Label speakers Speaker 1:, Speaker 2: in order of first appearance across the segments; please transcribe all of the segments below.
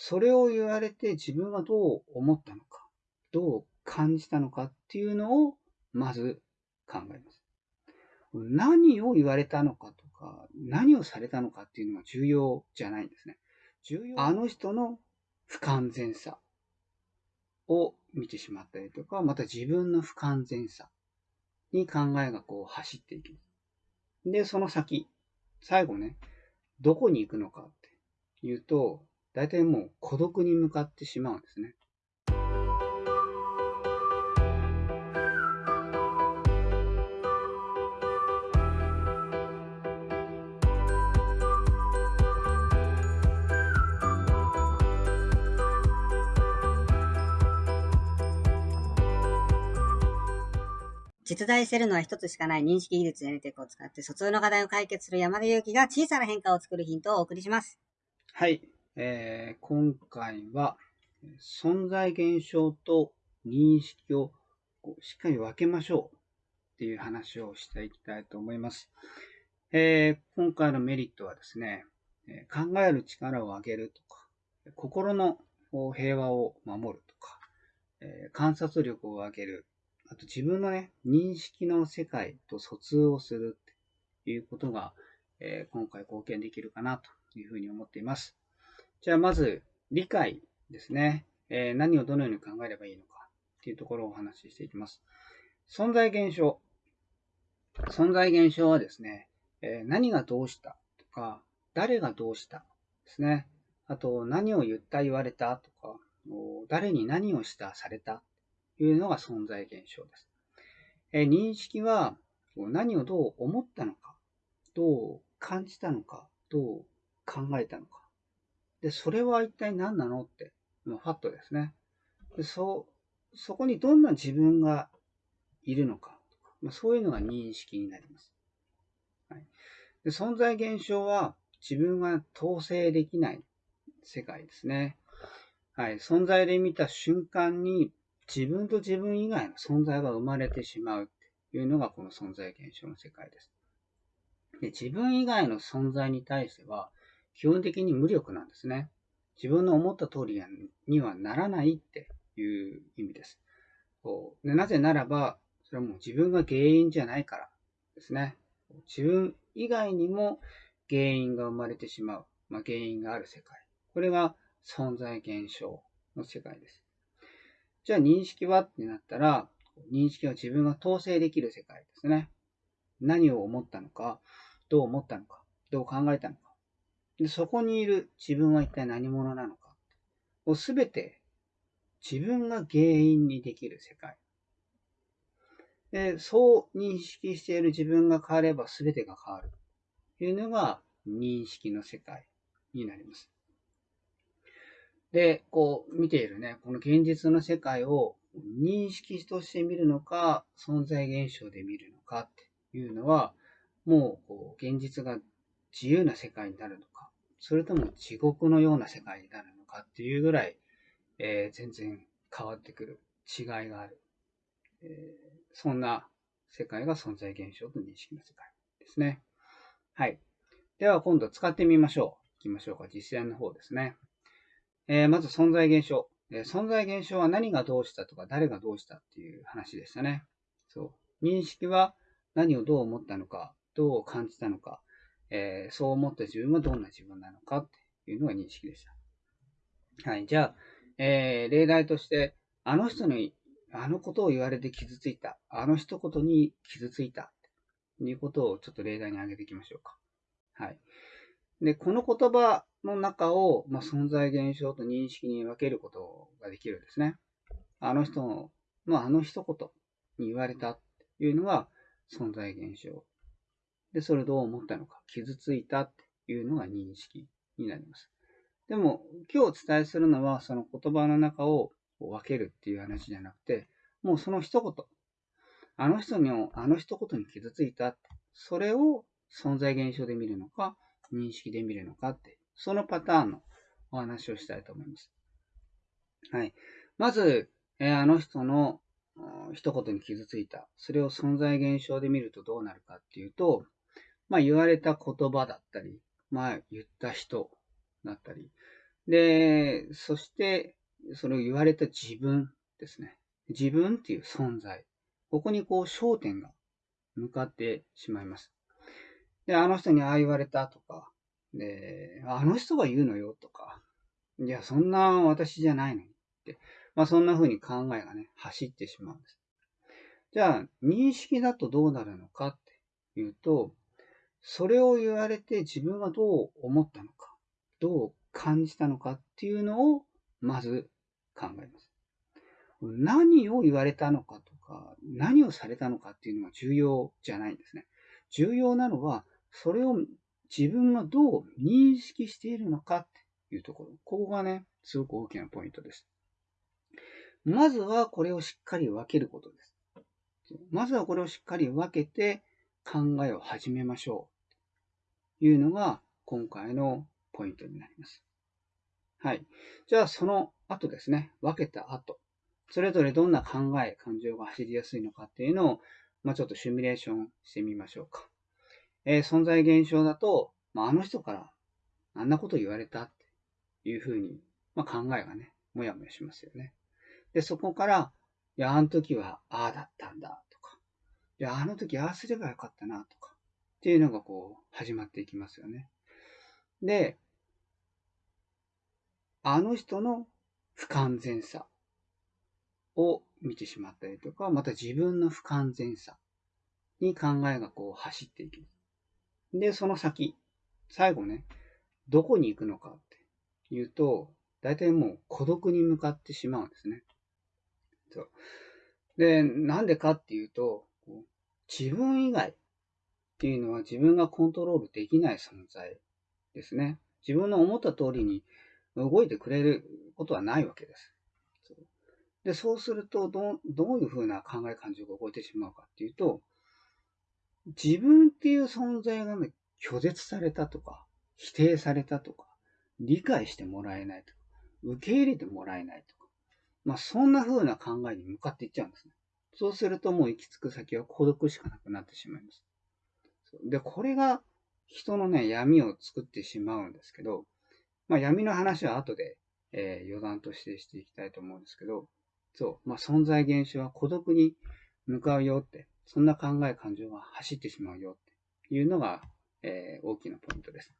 Speaker 1: それを言われて自分はどう思ったのか、どう感じたのかっていうのをまず考えます。何を言われたのかとか、何をされたのかっていうのは重要じゃないんですね。重要あの人の不完全さを見てしまったりとか、また自分の不完全さに考えがこう走っていきます。で、その先、最後ね、どこに行くのかっていうと、大体もう孤独に向かってしまうんですね。
Speaker 2: 実在しているのは一つしかない認識技術やネテクを使って疎通の課題を解決する山田裕貴が小さな変化を作るヒントをお送りします。
Speaker 1: はい。えー、今回は存在現象と認識をしっかり分けましょうっていう話をしていきたいと思います。えー、今回のメリットはですね、考える力を上げるとか、心の平和を守るとかえ、観察力を上げるあと自分のね、認識の世界と疎通をするっていうことが、えー、今回貢献できるかなというふうに思っています。じゃあまず、理解ですね。えー、何をどのように考えればいいのかっていうところをお話ししていきます。存在現象。存在現象はですね、えー、何がどうしたとか、誰がどうしたですね。あと、何を言った言われたとか、誰に何をしたされたというのが存在現象です。え認識は何をどう思ったのか、どう感じたのか、どう考えたのか。で、それは一体何なのって、ファットですね。でそそこにどんな自分がいるのか、まあ、そういうのが認識になります。はい、で存在現象は自分が統制できない世界ですね。はい、存在で見た瞬間に自分と自分以外の存在が生まれてしまうっていうのがこの存在現象の世界です。で自分以外の存在に対しては基本的に無力なんですね。自分の思った通りにはならないっていう意味です。でなぜならば、それはもう自分が原因じゃないからですね。自分以外にも原因が生まれてしまう、まあ、原因がある世界。これが存在現象の世界です。じゃあ認識はってなったら、認識は自分が統制できる世界ですね。何を思ったのか、どう思ったのか、どう考えたのか。でそこにいる自分は一体何者なのか。をすべて自分が原因にできる世界。でそう認識している自分が変われば全てが変わる。というのが認識の世界になります。で、こう見ているね、この現実の世界を認識として見るのか、存在現象で見るのかっていうのは、もうこう現実が自由な世界になるのか、それとも地獄のような世界になるのかっていうぐらい、えー、全然変わってくる違いがある、えー、そんな世界が存在現象と認識の世界ですね。はい。では今度使ってみましょう。いきましょうか。実践の方ですね。えー、まず存在現象、えー、存在現象は何がどうしたとか誰がどうしたっていう話でしたね。そう。認識は何をどう思ったのか、どう感じたのか、えー、そう思った自分はどんな自分なのかっていうのが認識でした。はい。じゃあ、えー、例題として、あの人にあのことを言われて傷ついた。あの一言に傷ついた。ということをちょっと例題に挙げていきましょうか。はい。で、この言葉の中を、まあ、存在現象と認識に分けることができるんですね。あの人の、まあ、あの一言に言われたっていうのが存在現象。で、それどう思ったのか、傷ついたっていうのが認識になります。でも、今日お伝えするのは、その言葉の中を分けるっていう話じゃなくて、もうその一言、あの人にあの一言に傷ついたって、それを存在現象で見るのか、認識で見るのかって、そのパターンのお話をしたいと思います。はい。まず、えー、あの人の一言に傷ついた。それを存在現象で見るとどうなるかっていうと、まあ言われた言葉だったり、まあ言った人だったり、で、そして、それを言われた自分ですね。自分っていう存在。ここにこう焦点が向かってしまいます。で、あの人にああ言われたとか、で、あの人が言うのよとか、いや、そんな私じゃないのにって、まあそんな風に考えがね、走ってしまうんです。じゃあ、認識だとどうなるのかっていうと、それを言われて自分はどう思ったのか、どう感じたのかっていうのをまず考えます。何を言われたのかとか、何をされたのかっていうのが重要じゃないんですね。重要なのは、それを自分がどう認識しているのかっていうところ。ここがね、すごく大きなポイントです。まずはこれをしっかり分けることです。まずはこれをしっかり分けて考えを始めましょう。というのが今回のポイントになります。はい。じゃあその後ですね、分けた後、それぞれどんな考え、感情が走りやすいのかっていうのを、まあ、ちょっとシミュレーションしてみましょうか。えー、存在現象だと、まあ、あの人からあんなこと言われたっていうふうに、まあ、考えがね、もやもやしますよね。で、そこから、いや、あの時はああだったんだ、いや、あの時ああすればよかったなとか、っていうのがこう、始まっていきますよね。で、あの人の不完全さを見てしまったりとか、また自分の不完全さに考えがこう走っていきます。で、その先、最後ね、どこに行くのかっていうと、大体もう孤独に向かってしまうんですね。そう。で、なんでかっていうと、自分以外っていうのは自分がコントロールできない存在ですね。自分の思った通りに動いてくれることはないわけです。そうで、そうするとど、どういうふうな考え感情が動いてしまうかっていうと、自分っていう存在がね、拒絶されたとか、否定されたとか、理解してもらえないとか、受け入れてもらえないとか、まあそんな風な考えに向かっていっちゃうんですね。そうするともう行き着く先は孤独しかなくなってしまいます。で、これが人のね、闇を作ってしまうんですけど、まあ闇の話は後で、えー、余談としてしていきたいと思うんですけど、そう、まあ存在現象は孤独に向かうよって、そんな考え感情が走ってしまうよっていうのが、えー、大きなポイントです。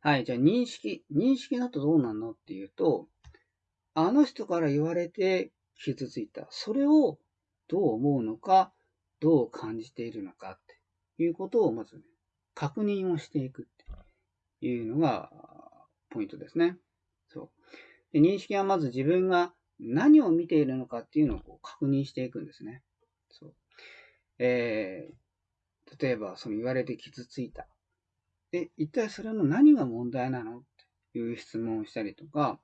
Speaker 1: はい、じゃあ認識、認識だとどうなんのっていうと、あの人から言われて傷ついた。それをどう思うのか、どう感じているのかっていうことをまず、ね、確認をしていくっていうのがポイントですね。そうで。認識はまず自分が何を見ているのかっていうのをこう確認していくんですね。そう。えー、例えば、その言われて傷ついた。で、一体それの何が問題なのっていう質問をしたりとか、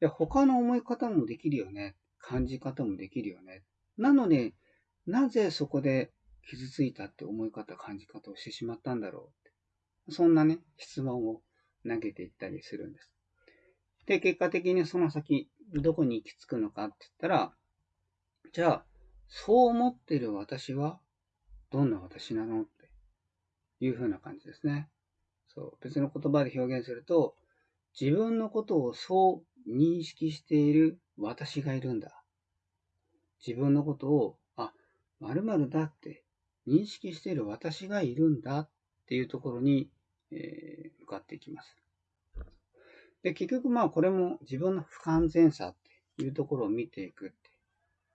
Speaker 1: いや、他の思い方もできるよね。感じ方もできるよね。なので、なぜそこで傷ついたって思い方、感じ方をしてしまったんだろう？って。そんなね、質問を投げていったりするんです。で、結果的にその先、どこに行き着くのかって言ったら、じゃあ、そう思ってる私は、どんな私なの？っていう風な感じですね。そう。別の言葉で表現すると、自分のことをそう認識している私がいるんだ。自分のことを、あ、〇〇だって認識している私がいるんだっていうところに、えー、向かっていきます。で、結局まあこれも自分の不完全さっていうところを見ていくっ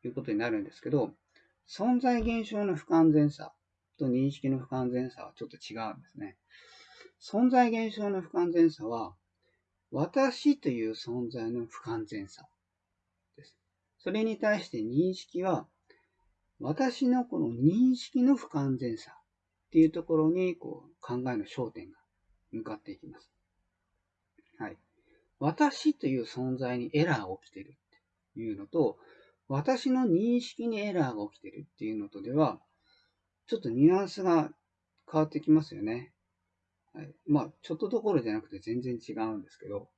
Speaker 1: ていうことになるんですけど、存在現象の不完全さと認識の不完全さはちょっと違うんですね。存在現象の不完全さは、私という存在の不完全さです。それに対して認識は、私のこの認識の不完全さっていうところにこう考えの焦点が向かっていきます。はい。私という存在にエラーが起きてるっていうのと、私の認識にエラーが起きてるっていうのとでは、ちょっとニュアンスが変わってきますよね。はい、まあ、ちょっとどころじゃなくて全然違うんですけど、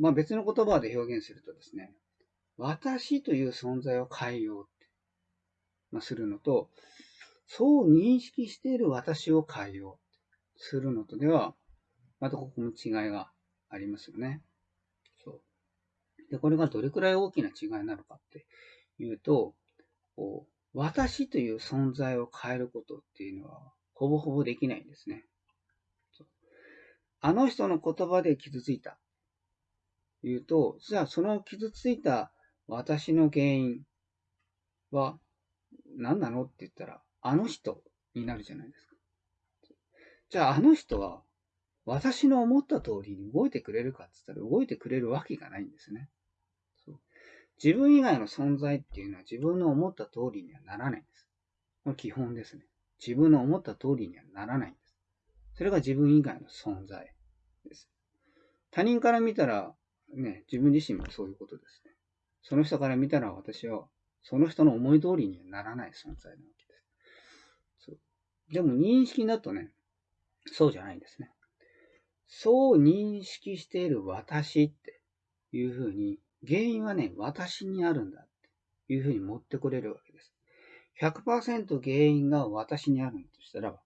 Speaker 1: まあ別の言葉で表現するとですね、私という存在を変えようって、まあ、するのと、そう認識している私を変えようってするのとでは、またここも違いがありますよね。そう。で、これがどれくらい大きな違いなのかっていうと、こう私という存在を変えることっていうのは、ほぼほぼできないんですね。あの人の言葉で傷ついた。言うと、じゃあその傷ついた私の原因は何なのって言ったら、あの人になるじゃないですか。じゃああの人は私の思った通りに動いてくれるかって言ったら動いてくれるわけがないんですね。そう自分以外の存在っていうのは自分の思った通りにはならないんです。これ基本ですね。自分の思った通りにはならないんです。それが自分以外の存在です。他人から見たら、ね、自分自身もそういうことですね。その人から見たら私は、その人の思い通りにはならない存在なわけです。そうでも認識だとね、そうじゃないんですね。そう認識している私っていうふうに、原因はね、私にあるんだっていうふうに持ってこれるわけです。100%原因が私にあるとしたら、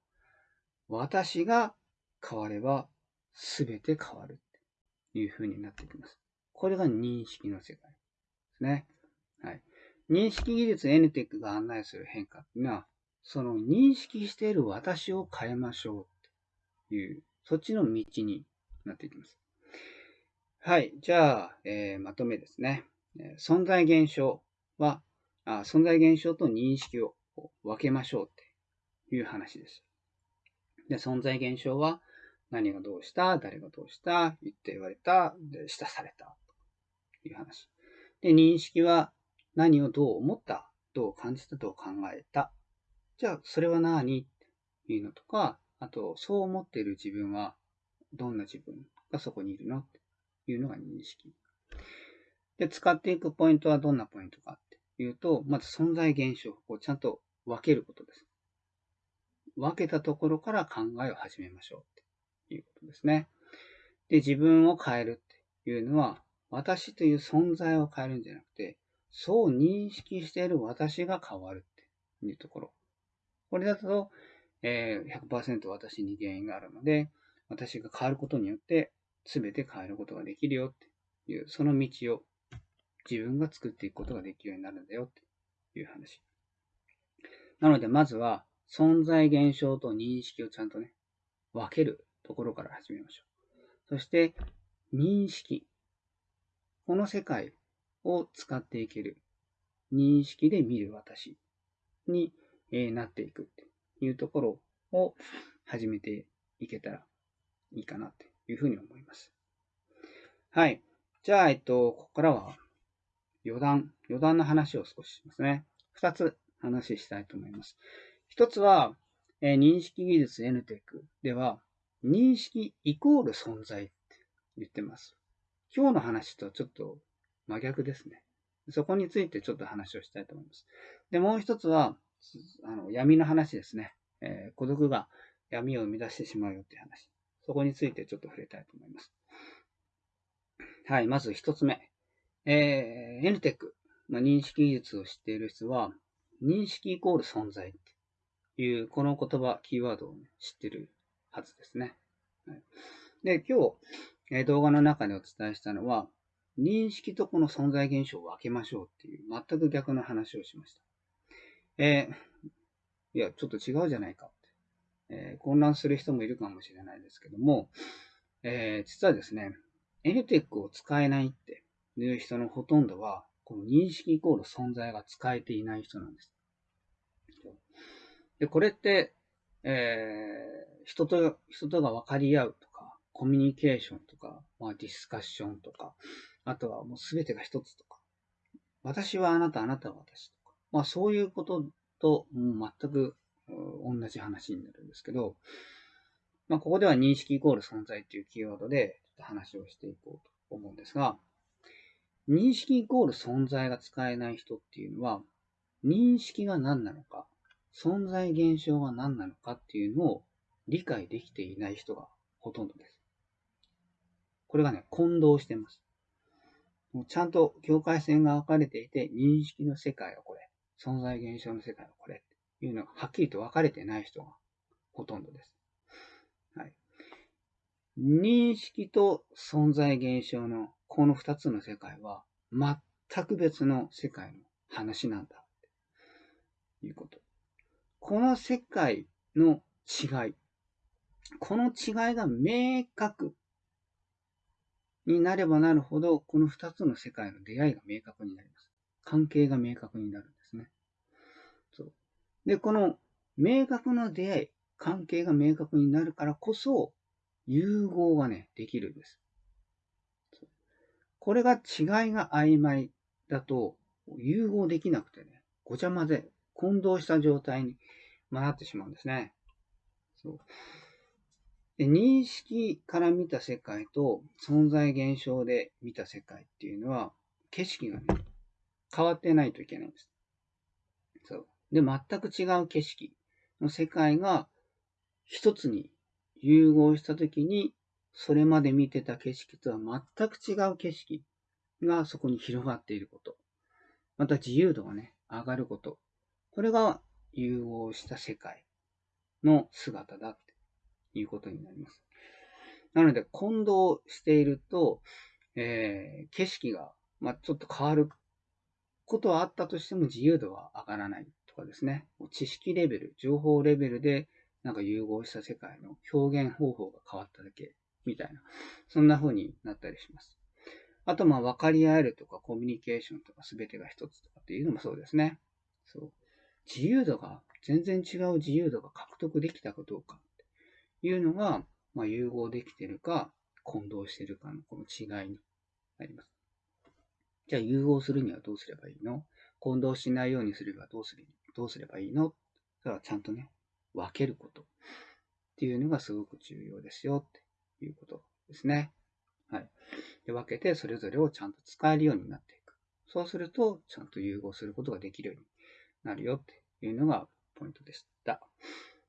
Speaker 1: 私が変われば全て変わるっていうふうになってきます。これが認識の世界ですね。はい。認識技術 NTEC が案内する変化っていうのは、その認識している私を変えましょうっていう、そっちの道になっていきます。はい。じゃあ、えー、まとめですね。存在現象はあ、存在現象と認識を分けましょうっていう話です。で、存在現象は何がどうした、誰がどうした、言って言われた、で、したされたという話。で、認識は何をどう思った、どう感じた、どう考えた。じゃあ、それは何？っていうのとか、あと、そう思っている自分はどんな自分がそこにいるの？っていうのが認識。で、使っていくポイントはどんなポイントかっていうと、まず存在現象をちゃんと分けることです。分けたところから考えを始めましょうっていうことですね。で、自分を変えるっていうのは、私という存在を変えるんじゃなくて、そう認識している私が変わるっていうところ。これだと、え、100%私に原因があるので、私が変わることによって、全て変えることができるよっていう、その道を自分が作っていくことができるようになるんだよっていう話。なので、まずは、存在現象と認識をちゃんとね、分けるところから始めましょう。そして、認識。この世界を使っていける。認識で見る私にえなっていくっていうところを始めていけたらいいかなっていうふうに思います。はい。じゃあ、えっと、ここからは余談、余談の話を少ししますね。二つ話したいと思います。一つは、えー、認識技術 NTEC では、認識イコール存在って言ってます。今日の話とちょっと真逆ですね。そこについてちょっと話をしたいと思います。で、もう一つは、あの闇の話ですね。えー、孤独が闇を生み出してしまうよっていう話。そこについてちょっと触れたいと思います。はい、まず一つ目。えー、NTEC、まあ、認識技術を知っている人は、認識イコール存在いう、この言葉、キーワードを、ね、知ってるはずですね。はい、で、今日、え、動画の中でお伝えしたのは、認識とこの存在現象を分けましょうっていう、全く逆の話をしました。えー、いや、ちょっと違うじゃないかって、えー、混乱する人もいるかもしれないですけども、えー、実はですね、NTEC を使えないっていう人のほとんどは、この認識イコール存在が使えていない人なんです。で、これって、えー、人と、人とが分かり合うとか、コミュニケーションとか、まあ、ディスカッションとか、あとはもう全てが一つとか、私はあなた、あなたは私とか、まあそういうことと、もう全く同じ話になるんですけど、まあここでは認識イコール存在というキーワードでちょっと話をしていこうと思うんですが、認識イコール存在が使えない人っていうのは、認識が何なのか、存在現象が何なのかっていうのを理解できていない人がほとんどです。これがね、混同してます。もうちゃんと境界線が分かれていて、認識の世界はこれ、存在現象の世界はこれっていうのがはっきりと分かれてない人がほとんどです。はい。認識と存在現象のこの二つの世界は全く別の世界の話なんだ。ということ。この世界の違い。この違いが明確になればなるほど、この二つの世界の出会いが明確になります。関係が明確になるんですね。そう。で、この明確な出会い、関係が明確になるからこそ、融合がね、できるんです。これが違いが曖昧だと、融合できなくてね、ごちゃ混ぜ、混同した状態になってしまうんですね。そうで認識から見た世界と存在現象で見た世界っていうのは、景色がね、変わってないといけないんです。そう。で、全く違う景色の世界が一つに融合したときに、それまで見てた景色とは全く違う景色がそこに広がっていること。また自由度がね、上がること。これが融合した世界の姿だっていうことになります。なので、混同していると、えー、景色が、まあ、ちょっと変わることはあったとしても自由度は上がらないとかですね。知識レベル、情報レベルでなんか融合した世界の表現方法が変わっただけみたいな、そんな風になったりします。あと、まあ、分かり合えるとか、コミュニケーションとか、すべてが一つとかっていうのもそうですね。そう。自由度が、全然違う自由度が獲得できたかどうかっていうのが、まあ、融合できてるか、混同してるかのこの違いになります。じゃあ、融合するにはどうすればいいの？混同しないようにすればどうすれどうすればいいの？だからちゃんとね、分けることっていうのがすごく重要ですよっていうことですね。はい。で分けてそれぞれをちゃんと使えるようになっていく。そうすると、ちゃんと融合することができるようになるよっていうのがポイントでした。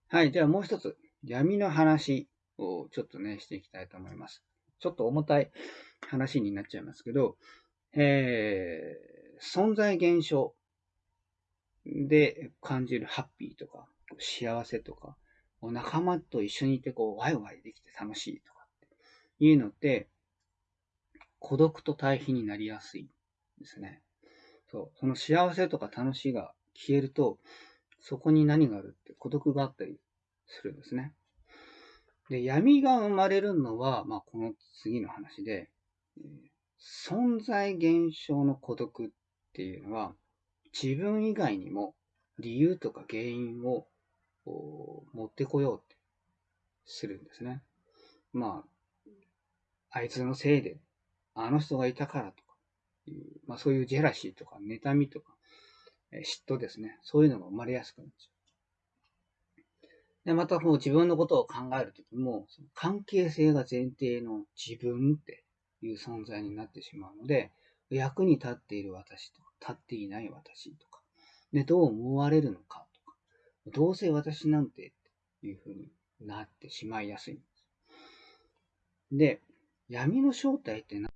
Speaker 1: はい。じゃあもう一つ、闇の話をちょっとね、していきたいと思います。ちょっと重たい話になっちゃいますけど、えー、存在現象で感じるハッピーとか、幸せとか、仲間と一緒にいてこう、ワイワイできて楽しいとかっていうのって、孤独と対比になりやすいですね。そう。その幸せとか楽しいが消えると、そこに何があるって孤独があったりするんですね。で、闇が生まれるのは、まあ、この次の話で、存在現象の孤独っていうのは、自分以外にも理由とか原因を持ってこようってするんですね。まあ、あいつのせいで、あの人がいたからとか、まあそういうジェラシーとか妬みとか、嫉妬ですね。そういうのが生まれやすくなっちゃう。で、またもう自分のことを考えるときも、その関係性が前提の自分っていう存在になってしまうので、役に立っている私とか、立っていない私とか、で、どう思われるのかとかどうせ私なんてっていう風になってしまいやすいんです。で、闇の正体って何っ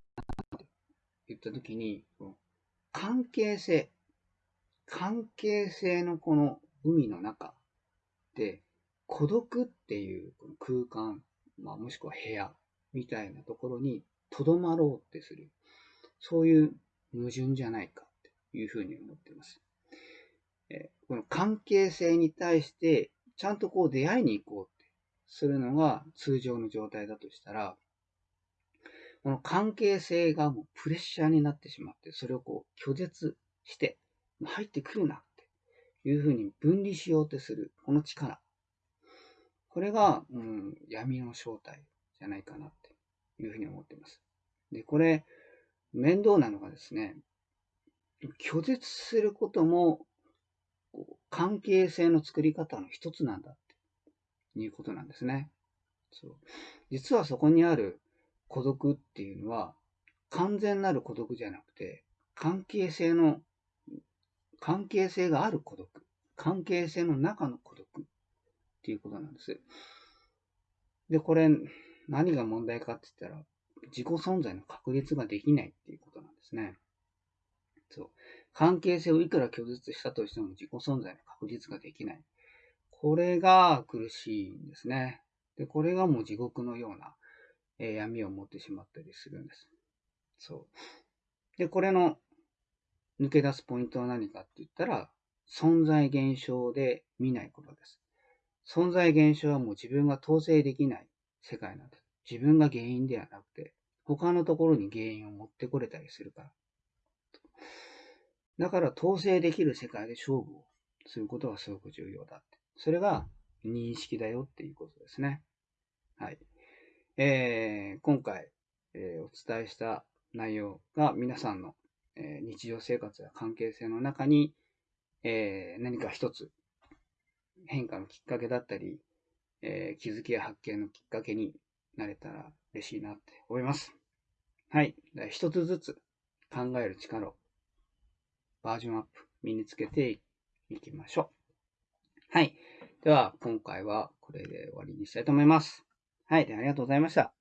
Speaker 1: て言ったときに、関係性、関係性のこの海の中で、孤独っていう空間、まあ、もしくは部屋みたいなところに留まろうってする。そういう矛盾じゃないかっていうふうに思っています。えこの関係性に対して、ちゃんとこう出会いに行こうってするのが通常の状態だとしたら、この関係性がもうプレッシャーになってしまって、それをこう拒絶して、入ってくるなっていうふうに分離しようとする、この力。これが、うん、闇の正体じゃないかなっていうふうに思っています。で、これ、面倒なのがですね、拒絶することも関係性の作り方の一つなんだっていうことなんですね。そう実はそこにある孤独っていうのは、完全なる孤独じゃなくて、関係性の、関係性がある孤独、関係性の中の孤独っていうことなんです。で、これ、何が問題かって言ったら、自己存在の確立ができないっていうことなんですね。そう。関係性をいくら拒絶したとしても自己存在の確実ができない。これが苦しいんですね。で、これがもう地獄のようなえー闇を持ってしまったりするんです。そう。で、これの抜け出すポイントは何かって言ったら、存在現象で見ないことです。存在現象はもう自分が統制できない世界なんです。自分が原因ではなくて、他のところに原因を持ってこれたりするから。だから統制できる世界で勝負をすることがすごく重要だって。それが認識だよっていうことですね。はい。えー、今回、えーお伝えした内容が皆さんの、えー日常生活や関係性の中に、えー何か一つ変化のきっかけだったり、えー気づきや発見のきっかけになれたら嬉しいなって思います。はい。一つずつ考える力をバージョンアップ身につけていきましょう。はい。では、今回はこれで終わりにしたいと思います。はい。でありがとうございました。